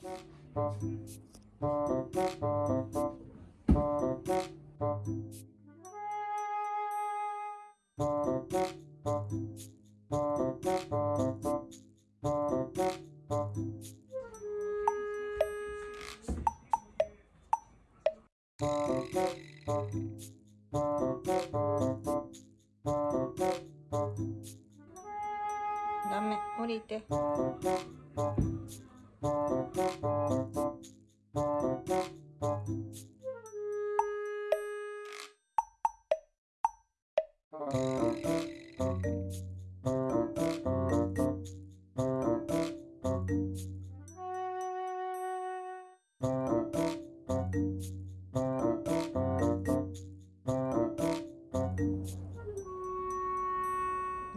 ダメ降りて。ダ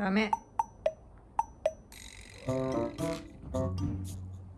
メ。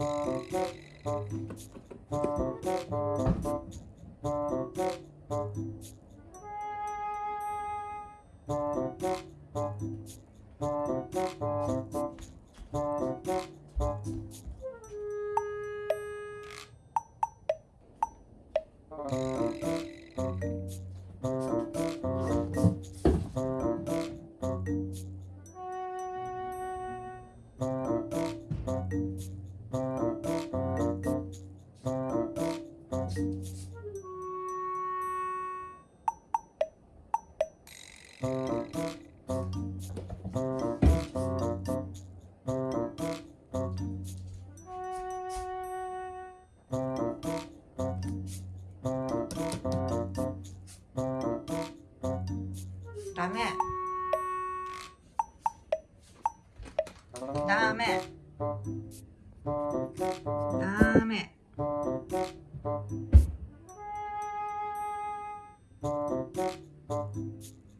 Thank you. ダメ。ダメ。ダメ。ダメ